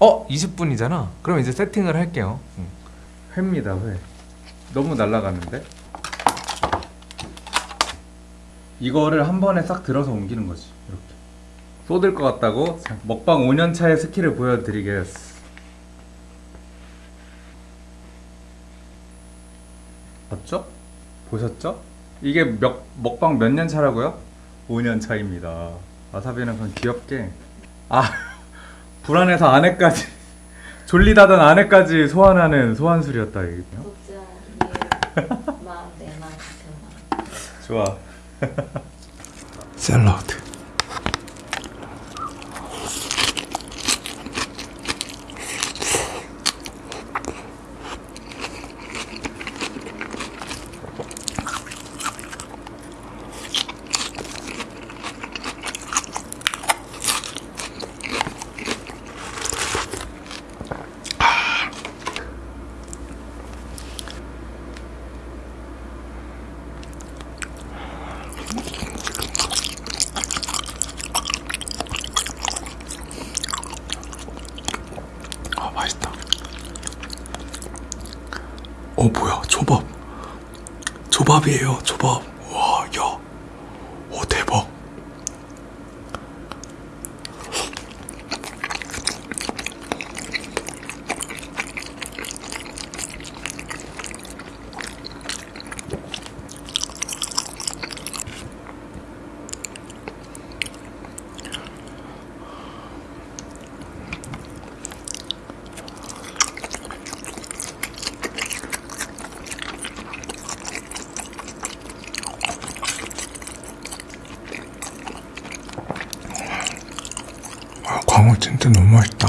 어? 20분이잖아 그럼 이제 세팅을 할게요 응. 회입니다 회 너무 날라갔는데? 이거를 한 번에 싹 들어서 옮기는 거지 이렇게 쏟을 것 같다고 먹방 5년차의 스킬을 보여드리겠어 봤죠? 보셨죠? 이게 몇, 먹방 몇 년 차라고요? 5년 차입니다 와사비는 그냥 귀엽게 아 불안해서 아내까지 졸리다던 아내까지 소환하는 소환술이었다 이게 독자의 마음 내 마음 같은 마음. 좋아. 샐러드 아 맛있다 어 뭐야 초밥 초밥이에요 초밥 와야 오 대박 아 광어 진짜 너무 맛있다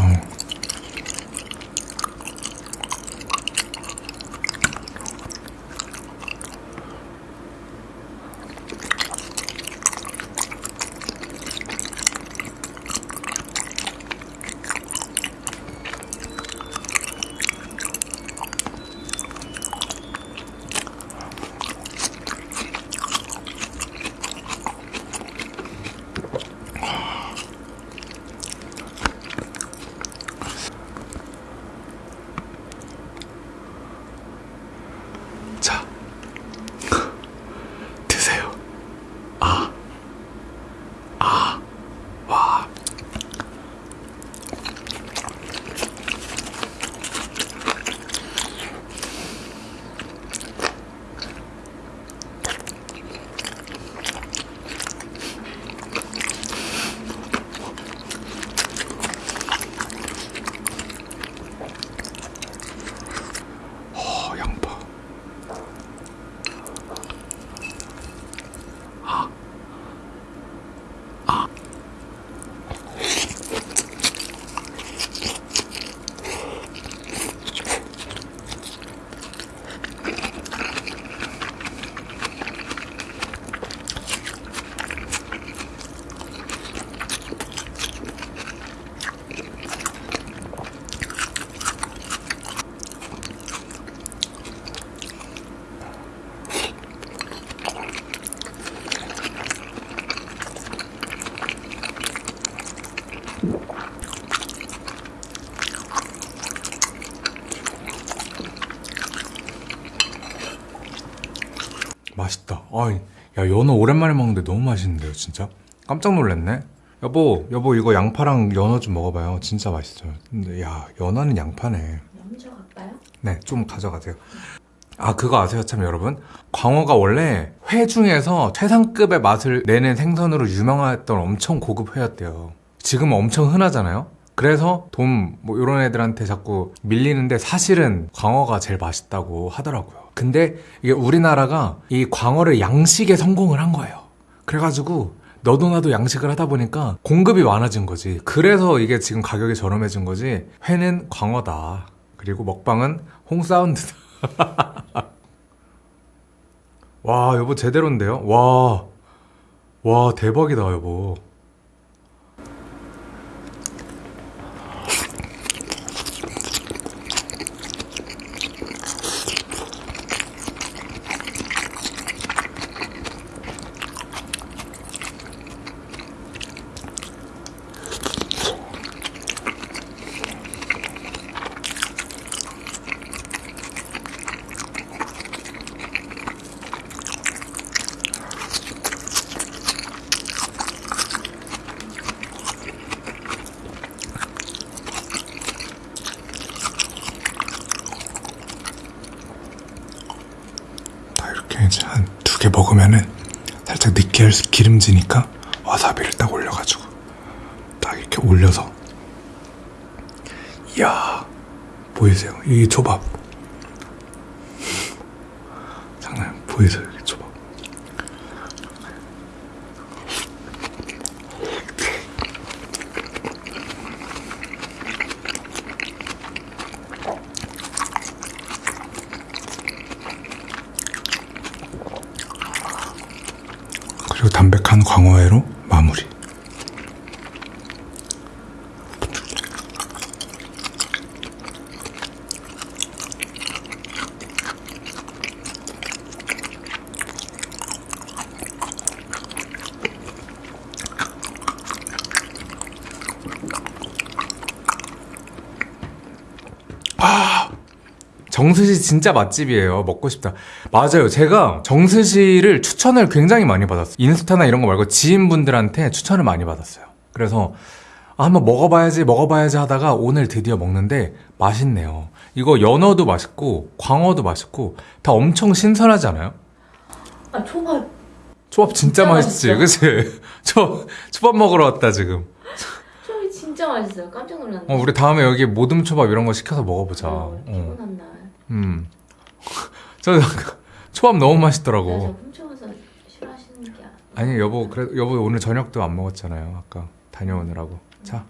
아이, 야, 연어 오랜만에 먹는데 너무 맛있는데요, 진짜? 깜짝 놀랐네. 여보, 여보, 이거 양파랑 연어 좀 먹어봐요. 진짜 맛있어요. 근데, 야, 연어는 양파네. 먼저 갈까요? 네, 좀 가져가세요. 아, 그거 아세요, 참, 여러분? 광어가 원래 회 중에서 최상급의 맛을 내는 생선으로 유명했던 엄청 고급 회였대요. 지금 엄청 흔하잖아요? 그래서 돈, 뭐, 이런 애들한테 자꾸 밀리는데 사실은 광어가 제일 맛있다고 하더라고요. 근데 이게 우리나라가 이 광어를 양식에 성공을 한 거예요. 그래가지고 너도 나도 양식을 하다 보니까 공급이 많아진 거지. 그래서 이게 지금 가격이 저렴해진 거지. 회는 광어다. 그리고 먹방은 홍사운드다. 와, 여보 제대로인데요? 와. 와, 대박이다, 여보. 이제 한 두 개 먹으면은 살짝 느끼할 수 기름지니까 와사비를 딱 올려가지고 딱 이렇게 올려서 이야 보이세요? 이 초밥 장난 보이세요? 이 초밥 그리고 담백한 광어회로 마무리. 정스시 진짜 맛집이에요. 먹고 싶다. 맞아요. 제가 정스시를 추천을 굉장히 많이 받았어요. 인스타나 이런 거 말고 지인분들한테 추천을 많이 받았어요. 그래서 아, 한번 먹어봐야지, 먹어봐야지 하다가 오늘 드디어 먹는데 맛있네요. 이거 연어도 맛있고 광어도 맛있고 다 엄청 신선하지 않아요? 아 초밥 초밥 진짜, 진짜 맛있지, 그치? 초, 초밥 먹으러 왔다, 지금. 초밥이 진짜 맛있어요. 깜짝 놀랐네. 어, 우리 다음에 여기 모듬 초밥 이런 거 시켜서 먹어보자. 어, 어. 음. 저 초밥 너무 맛있더라고. 네, 싫어하시는 게 아- 아니 여보 그래 여보 오늘 저녁도 안 먹었잖아요 아까 다녀오느라고 자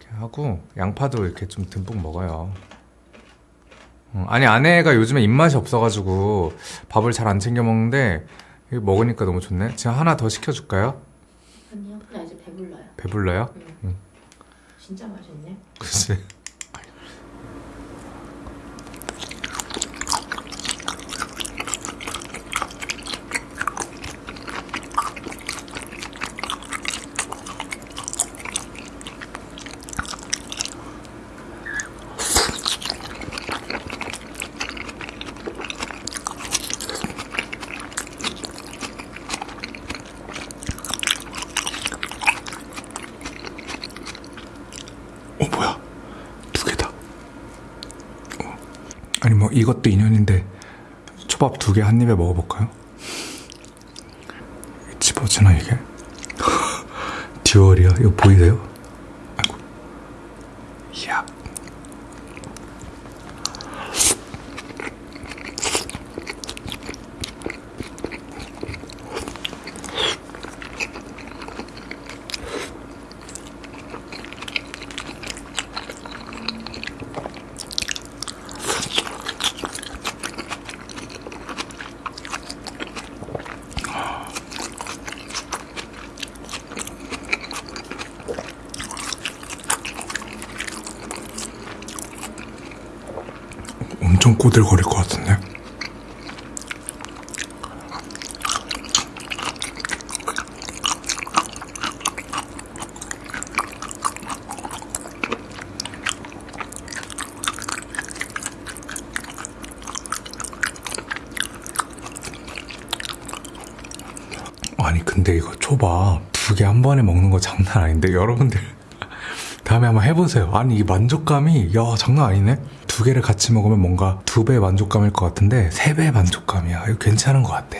이렇게 하고 양파도 이렇게 좀 듬뿍 먹어요 어, 아니 아내가 요즘에 입맛이 없어가지고 밥을 잘 안 챙겨 먹는데 이거 먹으니까 너무 좋네 제가 하나 더 시켜줄까요? 아니요. 나 이제 배불러요. 배불러요? 진짜 맛있네. 그치 어 뭐야 두 개다 어. 아니 뭐 이것도 인연인데 초밥 두 개 한 입에 먹어볼까요? 집어지나 이게? 듀얼이야 이거 보이세요? 엄청 꼬들거릴 것 같은데? 아니 근데 이거 초밥 두 개 한 번에 먹는 거 장난 아닌데? 여러분들 다음에 한번 해보세요. 아니 이 만족감이 야 장난 아니네 두 개를 같이 먹으면 뭔가 두 배의 만족감일 것 같은데 세 배의 만족감이야. 이거 괜찮은 것 같아.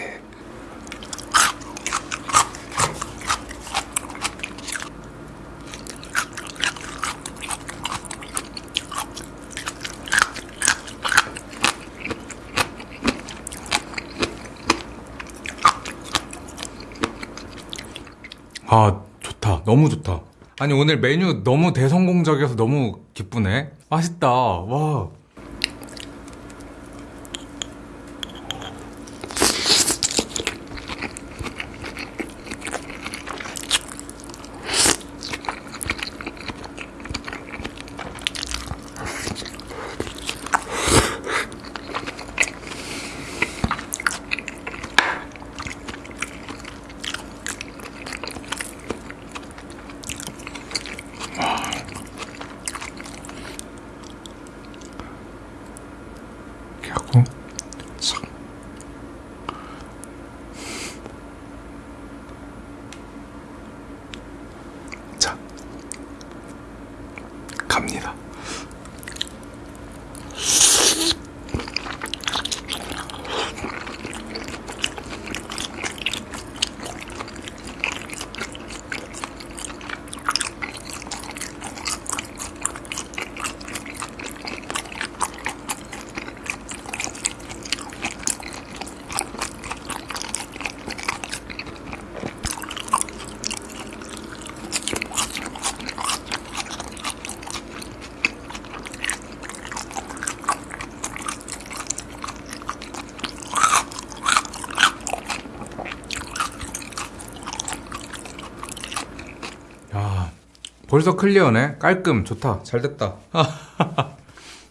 아 좋다. 너무 좋다. 아니 오늘 메뉴 너무 대성공적이어서 너무 기쁘네 맛있다. 와 벌써 클리어네. 깔끔. 좋다. 잘 됐다.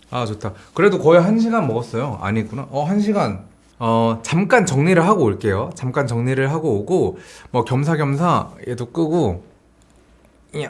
아, 좋다. 그래도 거의 한 시간 먹었어요. 아니구나. 어, 한 시간. 어, 잠깐 정리를 하고 올게요. 잠깐 정리를 하고 오고, 뭐, 겸사겸사 얘도 끄고, 야,